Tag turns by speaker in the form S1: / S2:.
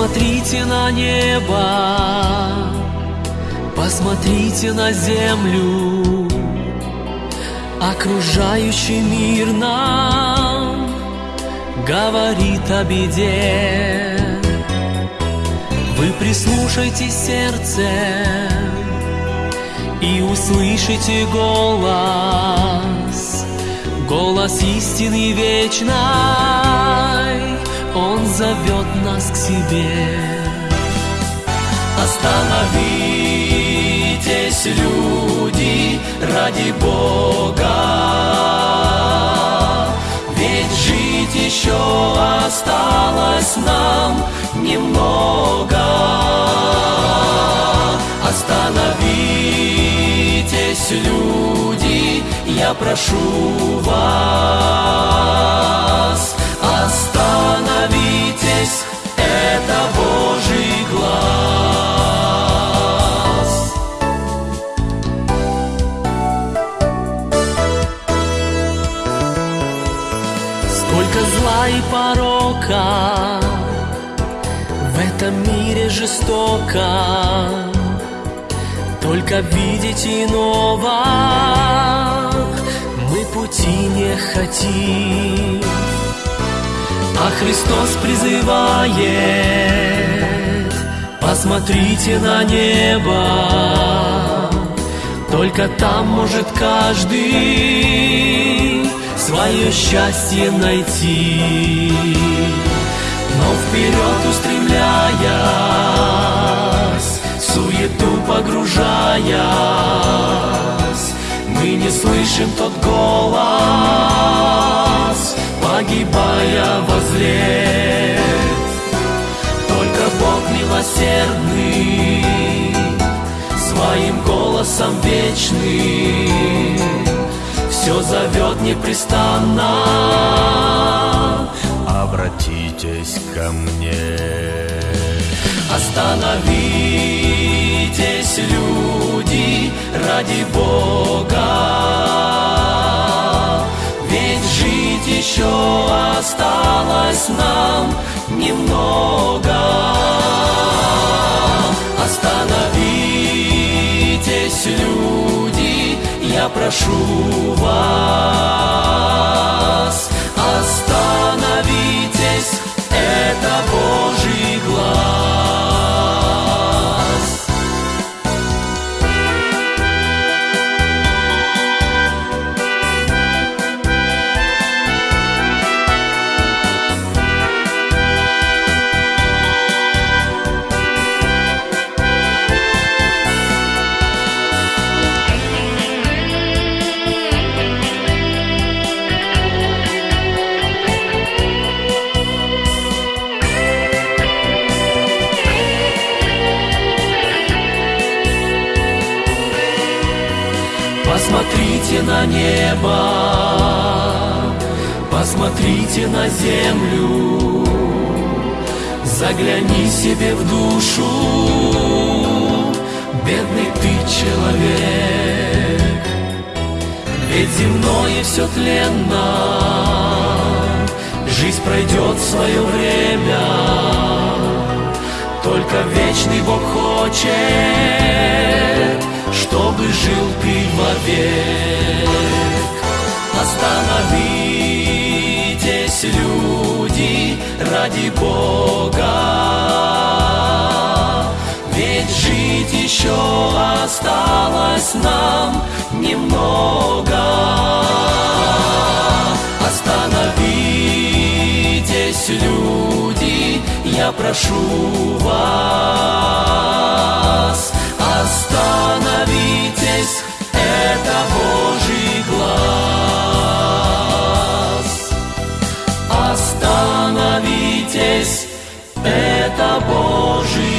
S1: Посмотрите на небо, посмотрите на землю, окружающий мир нам говорит о беде. Вы прислушайте сердце и услышите голос, голос истины вечной, Он зовет нас к себе. Остановитесь, люди, ради Бога, ведь жить еще осталось нам немного. Остановитесь, люди, я прошу вас. И порока. В этом мире жестоко. Только видеть иного мы пути не хотим. А Христос призывает Посмотрите на небо. Только там может каждый Свое счастье найти но вперед устремляясь, суету погружаясь, мы не слышим тот голос, погибая возле. Только Бог милосердный, своим голосом вечным, все зовет непрестанно
S2: обратитесь ко мне.
S1: Остановитесь, люди, ради Бога, ведь жить еще осталось нам немного. Я прошу вас. Посмотрите на небо, посмотрите на землю, загляни себе в душу, бедный ты человек, ведь земное все тленно, жизнь пройдет свое время, только вечный Бог хочет, вовек. Остановитесь, люди, ради Бога, ведь жить еще осталось нам немного. Остановитесь, люди, я прошу вас. Остановитесь, это Божий